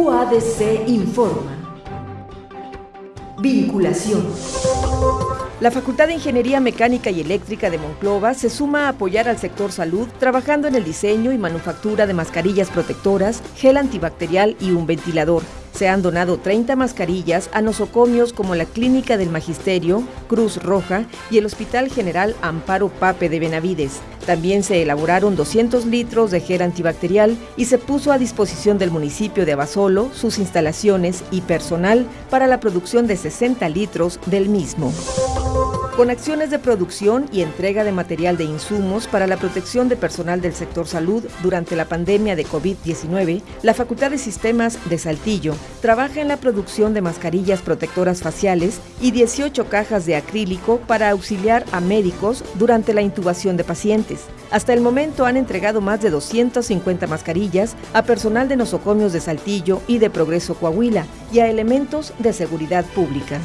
UADC informa. Vinculación. La Facultad de Ingeniería Mecánica y Eléctrica de Monclova se suma a apoyar al sector salud trabajando en el diseño y manufactura de mascarillas protectoras, gel antibacterial y un ventilador. Se han donado 30 mascarillas a nosocomios como la Clínica del Magisterio, Cruz Roja y el Hospital General Amparo Pape de Benavides. También se elaboraron 200 litros de gel antibacterial y se puso a disposición del municipio de Abasolo sus instalaciones y personal para la producción de 60 litros del mismo con acciones de producción y entrega de material de insumos para la protección de personal del sector salud durante la pandemia de COVID-19, la Facultad de Sistemas de Saltillo trabaja en la producción de mascarillas protectoras faciales y 18 cajas de acrílico para auxiliar a médicos durante la intubación de pacientes. Hasta el momento han entregado más de 250 mascarillas a personal de nosocomios de Saltillo y de Progreso Coahuila y a elementos de seguridad pública.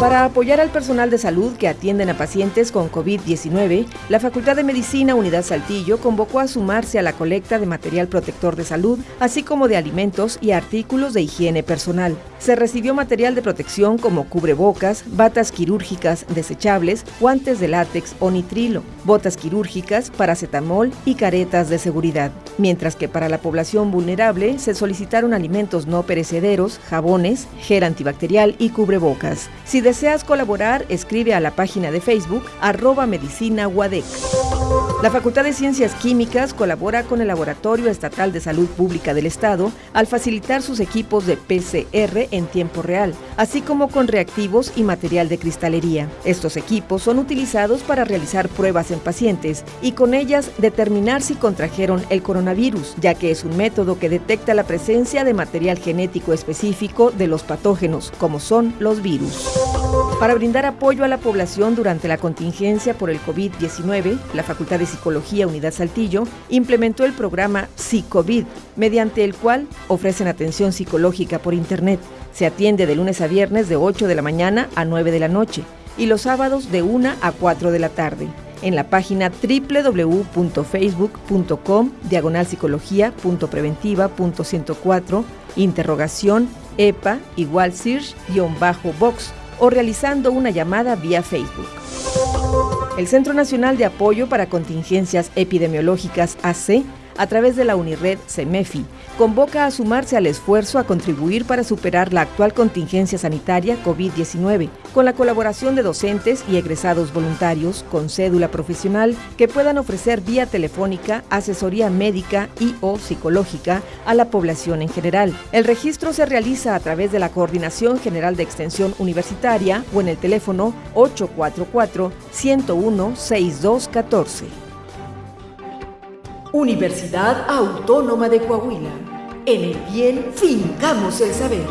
Para apoyar al personal de salud que atienden a pacientes con COVID-19, la Facultad de Medicina Unidad Saltillo convocó a sumarse a la colecta de material protector de salud, así como de alimentos y artículos de higiene personal. Se recibió material de protección como cubrebocas, batas quirúrgicas desechables, guantes de látex o nitrilo, botas quirúrgicas, paracetamol y caretas de seguridad. Mientras que para la población vulnerable se solicitaron alimentos no perecederos, jabones, gel antibacterial y cubrebocas. Si deseas colaborar, escribe a la página de Facebook arroba medicina La Facultad de Ciencias Químicas colabora con el Laboratorio Estatal de Salud Pública del Estado al facilitar sus equipos de PCR en tiempo real, así como con reactivos y material de cristalería. Estos equipos son utilizados para realizar pruebas en pacientes y con ellas determinar si contrajeron el coronavirus, ya que es un método que detecta la presencia de material genético específico de los patógenos, como son los virus. Para brindar apoyo a la población durante la contingencia por el COVID-19, la Facultad de Psicología Unidad Saltillo implementó el programa Psicovid, mediante el cual ofrecen atención psicológica por Internet. Se atiende de lunes a viernes de 8 de la mañana a 9 de la noche y los sábados de 1 a 4 de la tarde en la página www.facebook.com diagonal psicología.preventiva.104 interrogación EPA igual search-box o realizando una llamada vía Facebook. El Centro Nacional de Apoyo para Contingencias Epidemiológicas AC a través de la Unired CEMEFI, convoca a sumarse al esfuerzo a contribuir para superar la actual contingencia sanitaria COVID-19, con la colaboración de docentes y egresados voluntarios con cédula profesional que puedan ofrecer vía telefónica asesoría médica y o psicológica a la población en general. El registro se realiza a través de la Coordinación General de Extensión Universitaria o en el teléfono 844 101 6214. Universidad Autónoma de Coahuila. En el bien fincamos el saber.